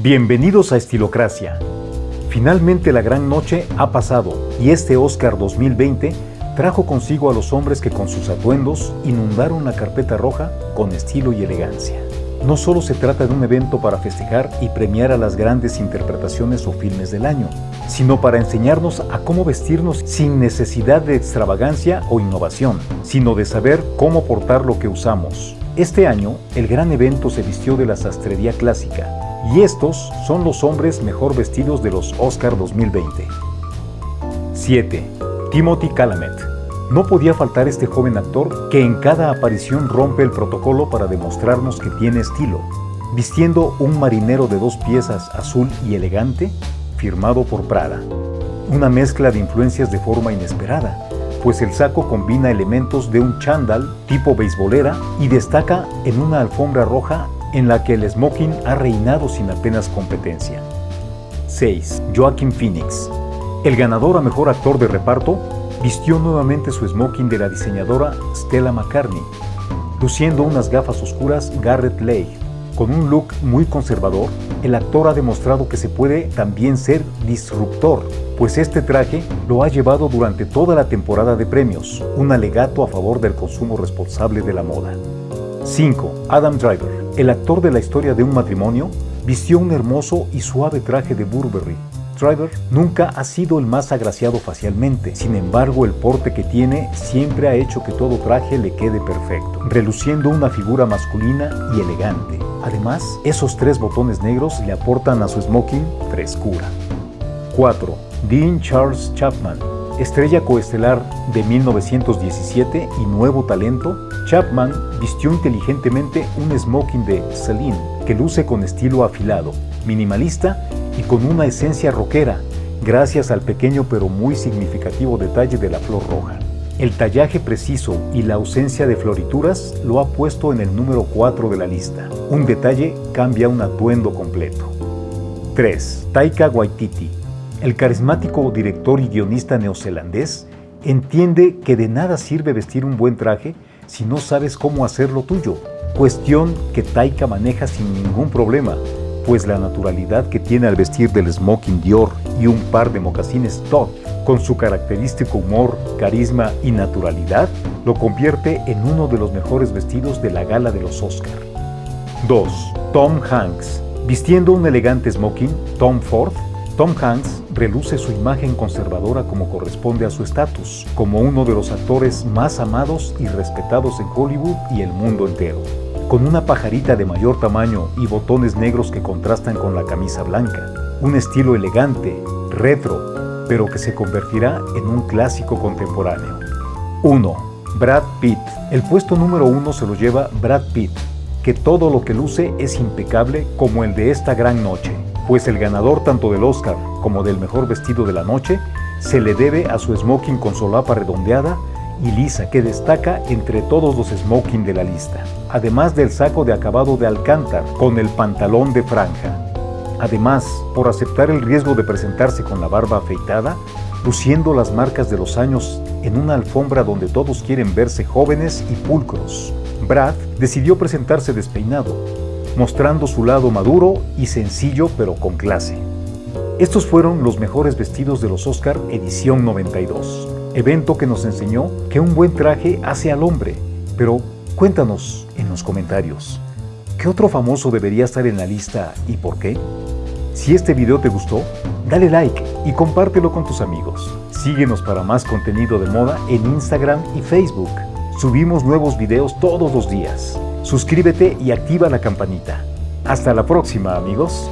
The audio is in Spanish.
Bienvenidos a Estilocracia. Finalmente la gran noche ha pasado y este Oscar 2020 trajo consigo a los hombres que con sus atuendos inundaron la carpeta roja con estilo y elegancia. No solo se trata de un evento para festejar y premiar a las grandes interpretaciones o filmes del año, sino para enseñarnos a cómo vestirnos sin necesidad de extravagancia o innovación, sino de saber cómo portar lo que usamos. Este año, el gran evento se vistió de la sastrería clásica, y estos son los hombres mejor vestidos de los Oscar 2020. 7. Timothy Chalamet. No podía faltar este joven actor que en cada aparición rompe el protocolo para demostrarnos que tiene estilo, vistiendo un marinero de dos piezas azul y elegante, firmado por Prada. Una mezcla de influencias de forma inesperada, pues el saco combina elementos de un chándal tipo beisbolera y destaca en una alfombra roja en la que el smoking ha reinado sin apenas competencia. 6. Joaquin Phoenix. El ganador a Mejor Actor de Reparto vistió nuevamente su smoking de la diseñadora Stella McCartney, luciendo unas gafas oscuras Garrett Leigh. Con un look muy conservador, el actor ha demostrado que se puede también ser disruptor, pues este traje lo ha llevado durante toda la temporada de premios, un alegato a favor del consumo responsable de la moda. 5. Adam Driver. El actor de la historia de un matrimonio vistió un hermoso y suave traje de Burberry. Driver nunca ha sido el más agraciado facialmente, sin embargo el porte que tiene siempre ha hecho que todo traje le quede perfecto, reluciendo una figura masculina y elegante. Además, esos tres botones negros le aportan a su smoking frescura. 4. Dean Charles Chapman Estrella coestelar de 1917 y nuevo talento, Chapman vistió inteligentemente un smoking de Celine que luce con estilo afilado, minimalista y con una esencia rockera, gracias al pequeño pero muy significativo detalle de la flor roja. El tallaje preciso y la ausencia de florituras lo ha puesto en el número 4 de la lista. Un detalle cambia un atuendo completo. 3. Taika Waititi el carismático director y guionista neozelandés entiende que de nada sirve vestir un buen traje si no sabes cómo hacerlo tuyo, cuestión que Taika maneja sin ningún problema, pues la naturalidad que tiene al vestir del smoking Dior y un par de mocasines Todd, con su característico humor, carisma y naturalidad, lo convierte en uno de los mejores vestidos de la gala de los Oscar. 2. Tom Hanks. Vistiendo un elegante smoking, Tom Ford Tom Hanks reluce su imagen conservadora como corresponde a su estatus, como uno de los actores más amados y respetados en Hollywood y el mundo entero. Con una pajarita de mayor tamaño y botones negros que contrastan con la camisa blanca. Un estilo elegante, retro, pero que se convertirá en un clásico contemporáneo. 1. Brad Pitt. El puesto número uno se lo lleva Brad Pitt, que todo lo que luce es impecable como el de esta gran noche pues el ganador tanto del Oscar como del mejor vestido de la noche se le debe a su smoking con solapa redondeada y lisa que destaca entre todos los smoking de la lista, además del saco de acabado de alcántar con el pantalón de franja. Además, por aceptar el riesgo de presentarse con la barba afeitada, luciendo las marcas de los años en una alfombra donde todos quieren verse jóvenes y pulcros, Brad decidió presentarse despeinado, mostrando su lado maduro y sencillo pero con clase. Estos fueron los mejores vestidos de los Oscar edición 92, evento que nos enseñó que un buen traje hace al hombre, pero cuéntanos en los comentarios, ¿qué otro famoso debería estar en la lista y por qué? Si este video te gustó, dale like y compártelo con tus amigos. Síguenos para más contenido de moda en Instagram y Facebook. Subimos nuevos videos todos los días suscríbete y activa la campanita. Hasta la próxima amigos.